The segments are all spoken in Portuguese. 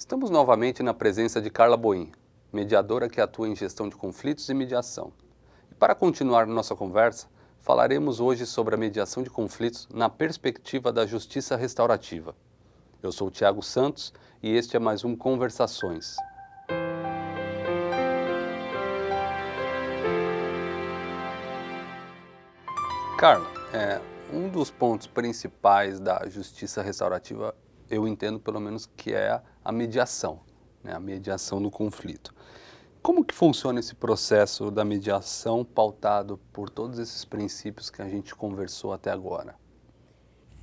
Estamos novamente na presença de Carla Boim, mediadora que atua em gestão de conflitos e mediação. E para continuar nossa conversa, falaremos hoje sobre a mediação de conflitos na perspectiva da justiça restaurativa. Eu sou Tiago Santos e este é mais um Conversações. Carla, é, um dos pontos principais da justiça restaurativa eu entendo pelo menos que é a mediação, né? a mediação do conflito. Como que funciona esse processo da mediação pautado por todos esses princípios que a gente conversou até agora?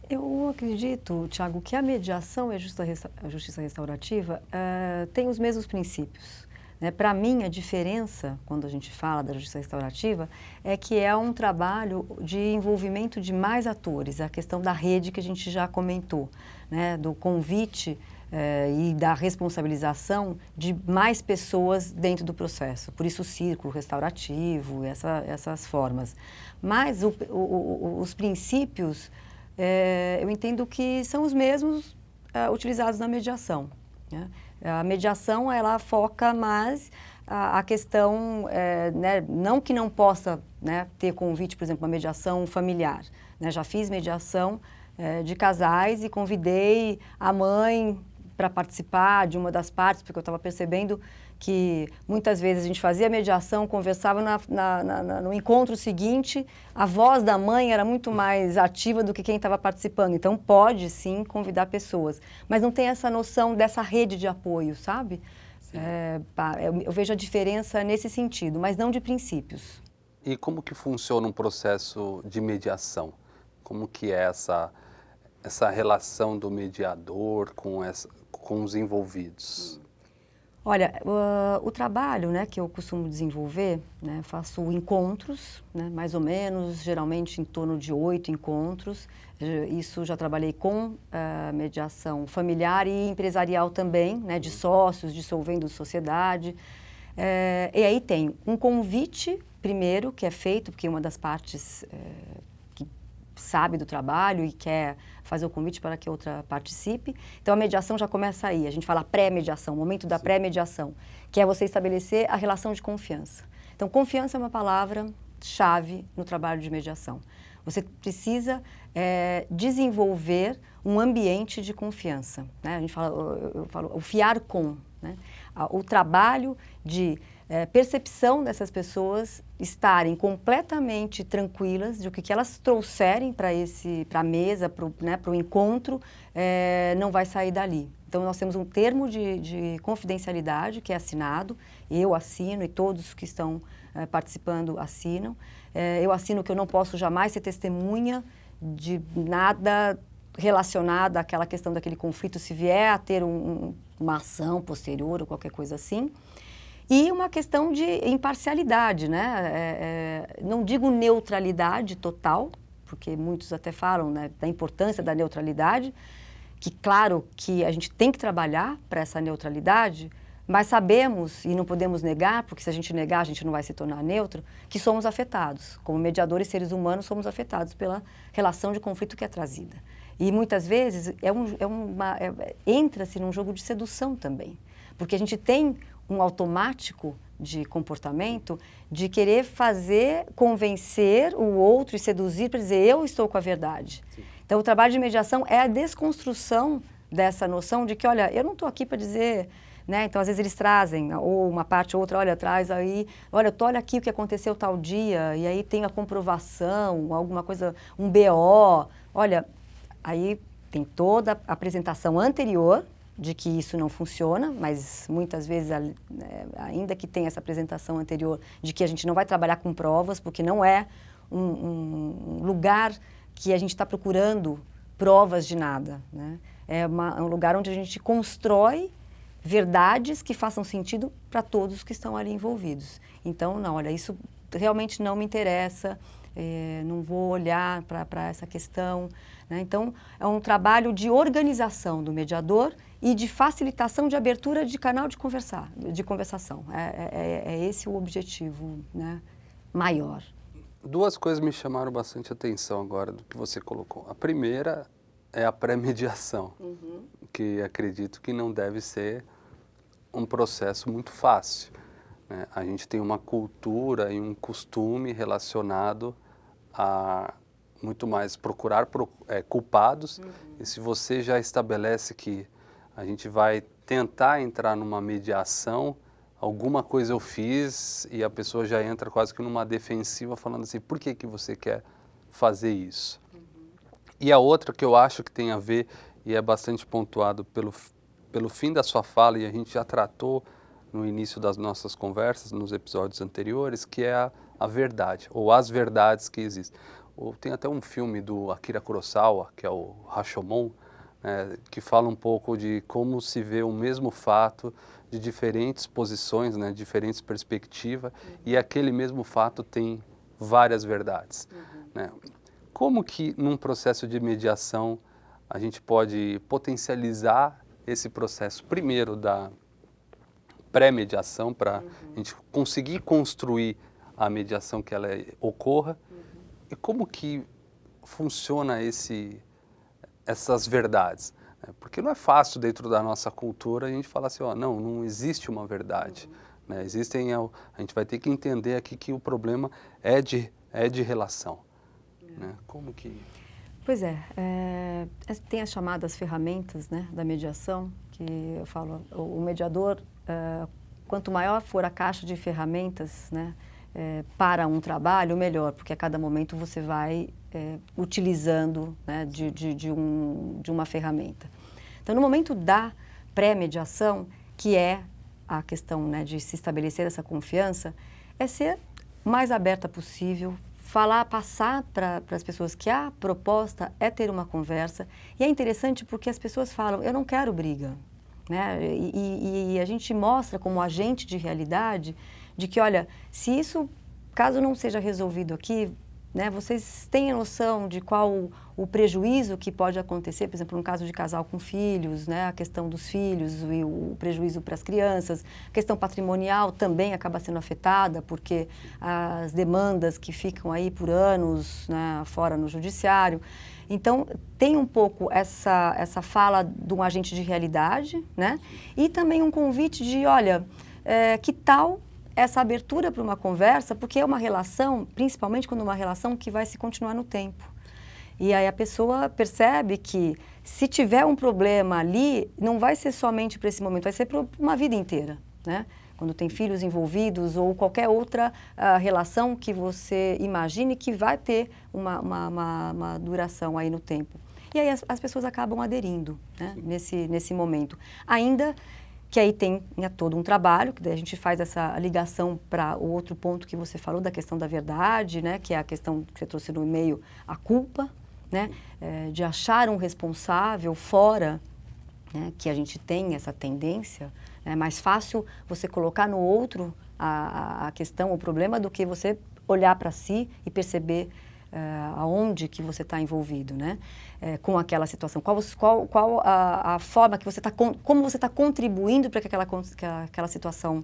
Eu acredito, Tiago, que a mediação e a justiça restaurativa uh, têm os mesmos princípios. Né? Para mim, a diferença, quando a gente fala da justiça restaurativa, é que é um trabalho de envolvimento de mais atores, a questão da rede que a gente já comentou, né? do convite eh, e da responsabilização de mais pessoas dentro do processo. Por isso o círculo restaurativo, essa, essas formas. Mas o, o, os princípios, eh, eu entendo que são os mesmos eh, utilizados na mediação. Né? A mediação, ela foca mais a questão, é, né, não que não possa né, ter convite, por exemplo, uma mediação familiar. Né? Já fiz mediação é, de casais e convidei a mãe para participar de uma das partes, porque eu estava percebendo que muitas vezes a gente fazia mediação, conversava na, na, na, no encontro seguinte, a voz da mãe era muito mais ativa do que quem estava participando. Então pode sim convidar pessoas, mas não tem essa noção dessa rede de apoio, sabe? É, eu, eu vejo a diferença nesse sentido, mas não de princípios. E como que funciona um processo de mediação? Como que é essa, essa relação do mediador com, essa, com os envolvidos? Olha, uh, o trabalho né, que eu costumo desenvolver, né, faço encontros, né, mais ou menos, geralmente em torno de oito encontros. Isso já trabalhei com uh, mediação familiar e empresarial também, né, de sócios, dissolvendo sociedade. Uh, e aí tem um convite primeiro que é feito, porque uma das partes eh, sabe do trabalho e quer fazer o convite para que outra participe. Então, a mediação já começa aí. A gente fala pré-mediação, momento da pré-mediação, que é você estabelecer a relação de confiança. Então, confiança é uma palavra-chave no trabalho de mediação. Você precisa é, desenvolver um ambiente de confiança. Né? A gente fala, eu, eu falo, o fiar com. Né? O trabalho de é, percepção dessas pessoas estarem completamente tranquilas de que, que elas trouxerem para a mesa, para o né, encontro, é, não vai sair dali. Então, nós temos um termo de, de, confidencialidade que é assinado, eu assino e todos que estão é, participando assinam. É, eu assino que eu não posso jamais ser testemunha de nada relacionado àquela questão daquele conflito, se vier a ter um, uma ação posterior ou qualquer coisa assim. E uma questão de imparcialidade, né? É, é, não digo neutralidade total, porque muitos até falam né, da importância da neutralidade, que claro que a gente tem que trabalhar para essa neutralidade, mas sabemos, e não podemos negar, porque se a gente negar a gente não vai se tornar neutro, que somos afetados. Como mediadores seres humanos somos afetados pela relação de conflito que é trazida. E muitas vezes é um, é uma, é, entra-se num jogo de sedução também. Porque a gente tem um automático de comportamento de querer fazer, convencer o outro e seduzir para dizer eu estou com a verdade. Sim. Então o trabalho de mediação é a desconstrução dessa noção de que, olha, eu não estou aqui para dizer... Né? Então, às vezes eles trazem, ou uma parte ou outra, olha, traz aí, olha, olha aqui o que aconteceu tal dia, e aí tem a comprovação, alguma coisa, um BO, olha, aí tem toda a apresentação anterior, de que isso não funciona, mas muitas vezes, é, ainda que tenha essa apresentação anterior de que a gente não vai trabalhar com provas, porque não é um, um lugar que a gente está procurando provas de nada. Né? É uma, é um lugar onde a gente constrói verdades que façam sentido para todos que estão ali envolvidos. Então, não, olha, isso realmente não me interessa, é, não vou olhar para essa questão. Né? Então, é um trabalho de organização do mediador e de facilitação de abertura de canal de, conversar, de conversação. É, é, é, é esse o objetivo né, maior. Duas coisas me chamaram bastante atenção agora do que você colocou. A primeira é a pré-mediação, uhum. que acredito que não deve ser um processo muito fácil. Né? A gente tem uma cultura e um costume relacionado a muito mais procurar é, culpados, uhum. e se você já estabelece que a gente vai tentar entrar numa mediação, alguma coisa eu fiz e a pessoa já entra quase que numa defensiva falando assim, por que, que você quer fazer isso? Uhum. E a outra que eu acho que tem a ver e é bastante pontuado pelo, pelo fim da sua fala e a gente já tratou no início das nossas conversas, nos episódios anteriores, que é a, a verdade, ou as verdades que existem. Ou tem até um filme do Akira Kurosawa, que é o Rashomon, né, que fala um pouco de como se vê o mesmo fato de diferentes posições, né, diferentes perspectivas, uhum. e aquele mesmo fato tem várias verdades. Uhum. Né? Como que num processo de mediação a gente pode potencializar esse processo, primeiro da pré-mediação, para uhum. a gente conseguir construir a mediação que ela ocorra, e como que funciona esse, essas verdades? Né? Porque não é fácil dentro da nossa cultura a gente falar assim, ó, não, não existe uma verdade. Uhum. Né? Existem, a gente vai ter que entender aqui que o problema é de, é de relação. É. Né? Como que... Pois é, é, tem as chamadas ferramentas né, da mediação, que eu falo, o, mediador, é, quanto maior for a caixa de ferramentas, né, é, para um trabalho, melhor, porque a cada momento você vai é, utilizando né, de, de, de, um, de uma ferramenta. Então, no momento da pré-mediação, que é a questão né, de se estabelecer essa confiança, é ser mais aberta possível, falar, passar para as pessoas que a proposta é ter uma conversa. E é interessante porque as pessoas falam, eu não quero briga. Né? E, e, e a gente mostra como agente de realidade de que, olha, se isso, caso não seja resolvido aqui, né, vocês têm a noção de qual o, o prejuízo que pode acontecer, por exemplo, no caso de casal com filhos, né, a questão dos filhos e o prejuízo para as crianças, a questão patrimonial também acaba sendo afetada, porque as demandas que ficam aí por anos né, fora no judiciário. Então, tem um pouco essa, essa fala de um agente de realidade, né? E também um convite de, olha, é, que tal essa abertura para uma conversa, porque é uma relação, principalmente quando é uma relação que vai se continuar no tempo. E aí a pessoa percebe que se tiver um problema ali, não vai ser somente para esse momento, vai ser para uma vida inteira, né? Quando tem filhos envolvidos ou qualquer outra uh, relação que você imagine que vai ter uma, uma, uma, uma duração aí no tempo. E aí as, as pessoas acabam aderindo né, nesse, nesse momento. Ainda que aí tem né, todo um trabalho, que daí a gente faz essa ligação para o outro ponto que você falou, da questão da verdade, né, que é a questão que você trouxe no e-mail, a culpa, né, é, de achar um responsável fora, né, que a gente tem essa tendência, é mais fácil você colocar no outro a, a questão, o problema, do que você olhar para si e perceber uh, aonde que você está envolvido, né? É, com aquela situação. Qual, qual, qual a, a, forma que você está, como você está contribuindo para que aquela, que aquela situação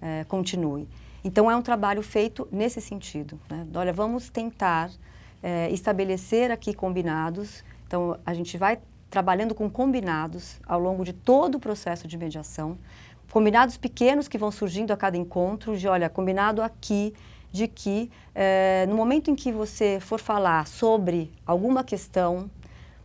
é, continue. Então, é um trabalho feito nesse sentido. Né? Olha, vamos tentar é, estabelecer aqui combinados. Então, a gente vai trabalhando com combinados ao longo de todo o processo de mediação. Combinados pequenos que vão surgindo a cada encontro, de olha, combinado aqui de que é, no momento em que você for falar sobre alguma questão,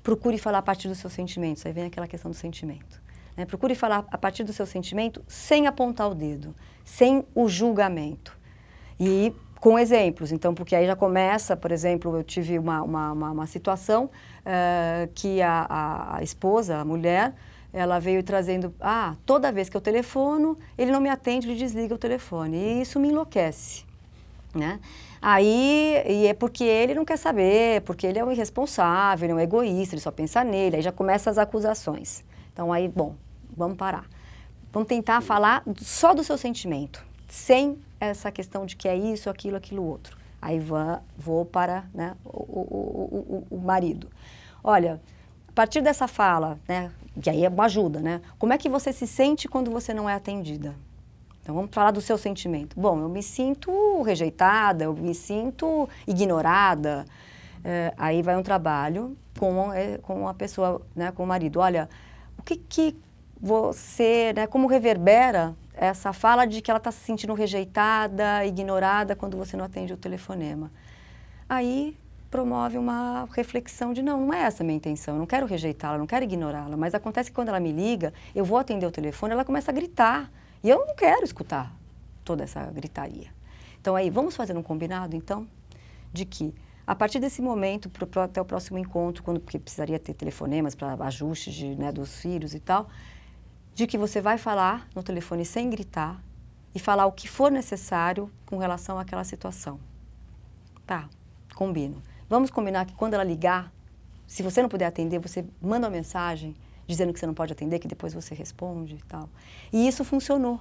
procure falar a partir dos seus sentimentos. Aí vem aquela questão do sentimento. Né? Procure falar a partir do seu sentimento sem apontar o dedo, sem o julgamento. E com exemplos, então, porque aí já começa, por exemplo, eu tive uma, uma, uma, uma situação uh, que a, a, esposa, a mulher, ela veio trazendo, ah, toda vez que eu telefono, ele não me atende, ele desliga o telefone. E isso me enlouquece. Né? Aí, e é porque ele não quer saber, porque ele é um irresponsável, ele é um egoísta, ele só pensa nele, aí já começam as acusações. Então aí, bom, vamos parar. Vamos tentar falar só do seu sentimento, sem essa questão de que é isso, aquilo, aquilo outro. Aí vou, vou para né, o, o, o, o marido. Olha, a partir dessa fala, né, que aí é uma ajuda, né? Como é que você se sente quando você não é atendida? Então vamos falar do seu sentimento. Bom, eu me sinto rejeitada, eu me sinto ignorada. É, aí vai um trabalho com, é, com a pessoa, né, com o marido. Olha, o que, que você, né, como reverbera essa fala de que ela está se sentindo rejeitada, ignorada quando você não atende o telefonema. Aí promove uma reflexão de não, não é essa a minha intenção, eu não quero rejeitá-la, não quero ignorá-la, mas acontece que quando ela me liga, eu vou atender o telefone, ela começa a gritar e eu não quero escutar toda essa gritaria. Então aí, vamos fazer um combinado então, de que a partir desse momento, pro, pro, até o próximo encontro, quando porque precisaria ter telefonemas para ajustes de, né, dos filhos e tal, de que você vai falar no telefone sem gritar e falar o que for necessário com relação àquela situação. Tá, combino. Vamos combinar que quando ela ligar, se você não puder atender, você manda uma mensagem dizendo que você não pode atender, que depois você responde e tal. E isso funcionou.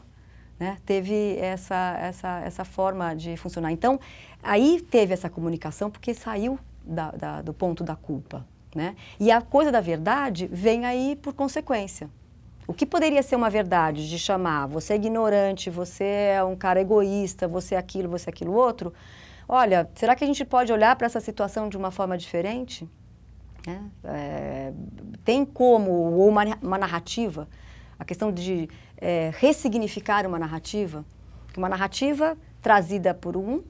Né? Teve essa, essa, essa forma de funcionar. Então, aí teve essa comunicação porque saiu da, da, do ponto da culpa. Né? E a coisa da verdade vem aí por consequência. O que poderia ser uma verdade de chamar você é ignorante, você é um cara egoísta, você é aquilo, você é aquilo outro? Olha, será que a gente pode olhar para essa situação de uma forma diferente? É, é, tem como, ou uma, uma, narrativa, a questão de é, ressignificar uma narrativa, uma narrativa trazida por um,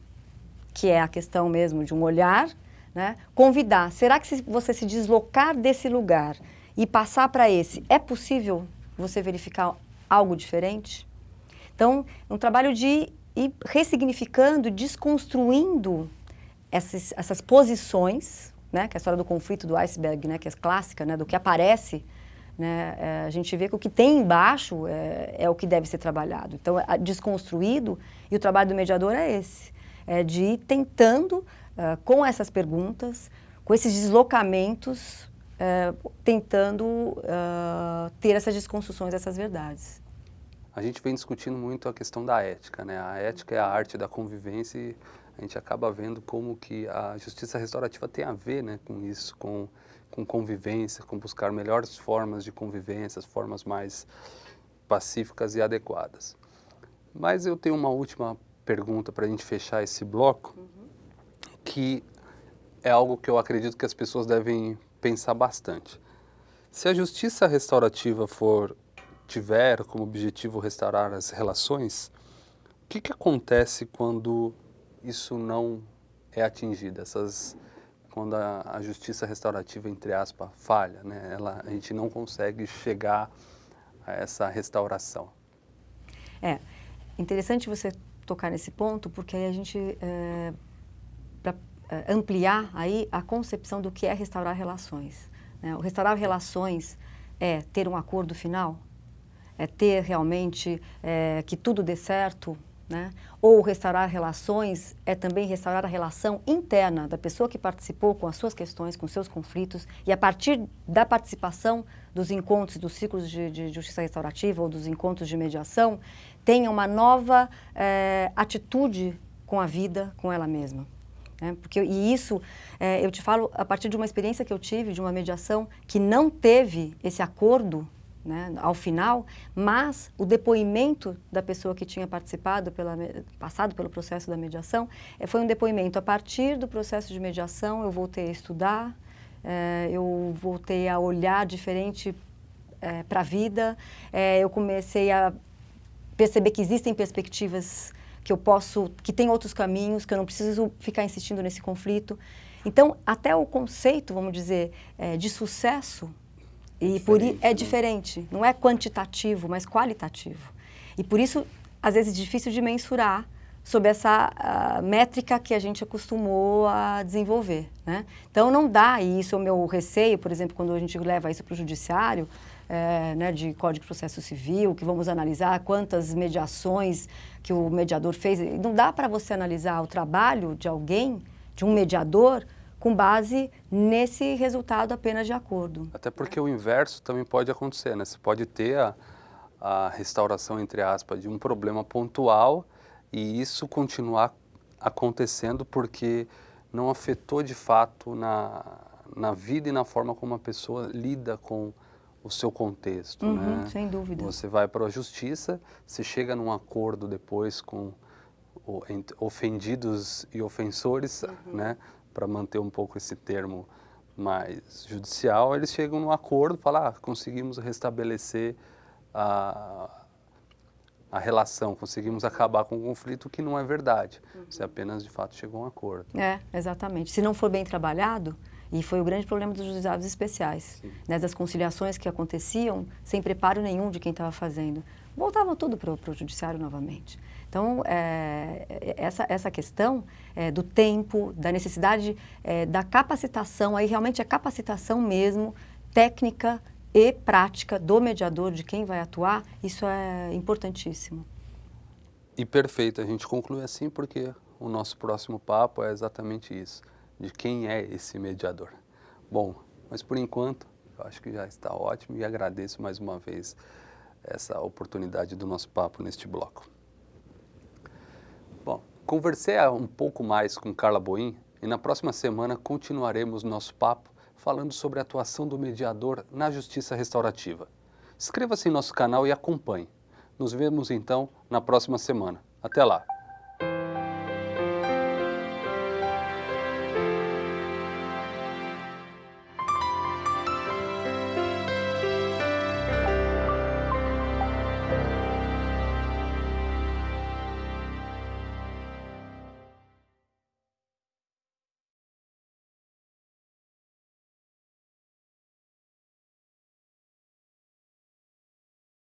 que é a questão mesmo de um olhar, né? convidar, será que se você se deslocar desse lugar e passar para esse, é possível você verificar algo diferente. Então, é um trabalho de ir ressignificando, desconstruindo essas, essas posições, né, que é a história do conflito do iceberg, né, que é clássica, né, do que aparece, né, é, a gente vê que o que tem embaixo é, é, o que deve ser trabalhado. Então, é desconstruído, e o trabalho do mediador é esse, é de ir tentando, uh, com essas perguntas, com esses deslocamentos, é, tentando uh, ter essas desconstruções dessas verdades. A gente vem discutindo muito a questão da ética, né? A ética é a arte da convivência e a gente acaba vendo como que a justiça restaurativa tem a ver né, com isso, com, com convivência, com buscar melhores formas de convivência, formas mais pacíficas e adequadas. Mas eu tenho uma última pergunta para a gente fechar esse bloco, uhum. que é algo que eu acredito que as pessoas devem pensar bastante. Se a justiça restaurativa for tiver como objetivo restaurar as relações, o que, que acontece quando isso não é atingido? Essas, quando a, a justiça restaurativa, entre aspas, falha, né? Ela, a gente não consegue chegar a essa restauração. É, interessante você tocar nesse ponto, porque aí a gente, é, para uh, ampliar aí a concepção do que é restaurar relações. Né? O restaurar relações é ter um acordo final, é ter realmente é, que tudo dê certo, né? Ou restaurar relações é também restaurar a relação interna da pessoa que participou com as suas questões, com seus conflitos, e a partir da participação dos encontros, dos ciclos de, de justiça restaurativa ou dos encontros de mediação, tenha uma nova é, atitude com a vida, com ela mesma. Né? Porque, e isso, é, eu te falo a partir de uma experiência que eu tive, de uma mediação que não teve esse acordo né, ao final, mas o depoimento da pessoa que tinha participado, pela, passado pelo processo da mediação, é, foi um depoimento a partir do processo de mediação, eu voltei a estudar, é, eu voltei a olhar diferente é, para a vida, eu comecei a perceber que existem perspectivas que eu posso, que tem outros caminhos, que eu não preciso ficar insistindo nesse conflito. Então, até o conceito, vamos dizer, de sucesso e por é né? diferente, não é quantitativo, mas qualitativo. E por isso, às vezes, é difícil de mensurar sob essa uh, métrica que a gente acostumou a desenvolver. Né? Então, não dá, e isso é o meu receio, por exemplo, quando a gente leva isso para o judiciário, é, né, de Código de Processo Civil, que vamos analisar quantas mediações que o mediador fez. Não dá para você analisar o trabalho de alguém, de um mediador, com base nesse resultado apenas de acordo. Até porque o inverso também pode acontecer, né? Você pode ter a, a restauração, entre aspas, de um problema pontual e isso continuar acontecendo porque não afetou de fato na, na vida e na forma como a pessoa lida com o seu contexto, uhum, né? Sem dúvida. Você vai para a justiça, você chega num acordo depois com ofendidos e ofensores, uhum. né? Para manter um pouco esse termo mais judicial, eles chegam num acordo, falam, ah, conseguimos restabelecer a, a relação, conseguimos acabar com o conflito, que não é verdade. Uhum. Você apenas, de fato, chegou a um acordo. É, exatamente. Se não for bem trabalhado, e foi o grande problema dos juizados especiais, né, das conciliações que aconteciam sem preparo nenhum de quem estava fazendo. Voltavam tudo para o judiciário novamente. Então, é, essa, essa questão é, do tempo, da necessidade é, da capacitação, aí realmente a capacitação mesmo, técnica e prática do mediador, de quem vai atuar, isso é importantíssimo. E perfeito, a gente conclui assim porque o nosso próximo papo é exatamente isso de quem é esse mediador. Bom, mas por enquanto, eu acho que já está ótimo e agradeço mais uma vez essa oportunidade do nosso papo neste bloco. Bom, conversei um pouco mais com Carla Boim e na próxima semana continuaremos nosso papo falando sobre a atuação do mediador na justiça restaurativa. Inscreva-se em nosso canal e acompanhe. Nos vemos então na próxima semana. Até lá!